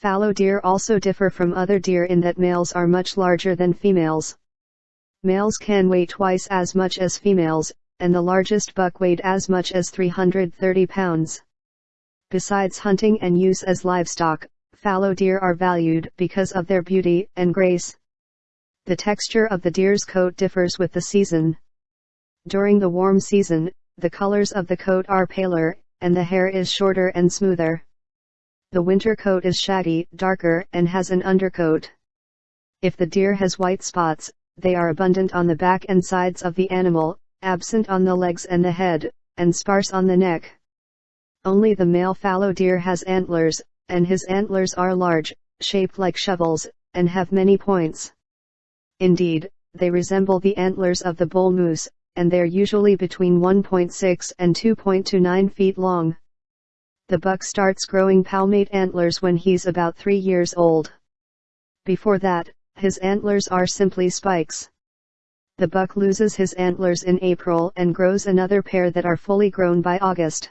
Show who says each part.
Speaker 1: Fallow deer also differ from other deer in that males are much larger than females. Males can weigh twice as much as females, and the largest buck weighed as much as 330 pounds. Besides hunting and use as livestock, fallow deer are valued because of their beauty and grace. The texture of the deer's coat differs with the season. During the warm season, the colors of the coat are paler, and the hair is shorter and smoother. The winter coat is shaggy, darker, and has an undercoat. If the deer has white spots, they are abundant on the back and sides of the animal, absent on the legs and the head, and sparse on the neck. Only the male fallow deer has antlers, and his antlers are large, shaped like shovels, and have many points. Indeed, they resemble the antlers of the bull moose, and they're usually between 1.6 and 2.29 feet long. The buck starts growing palmate antlers when he's about 3 years old. Before that, his antlers are simply spikes. The buck loses his antlers in April and grows another pair that are fully grown by August.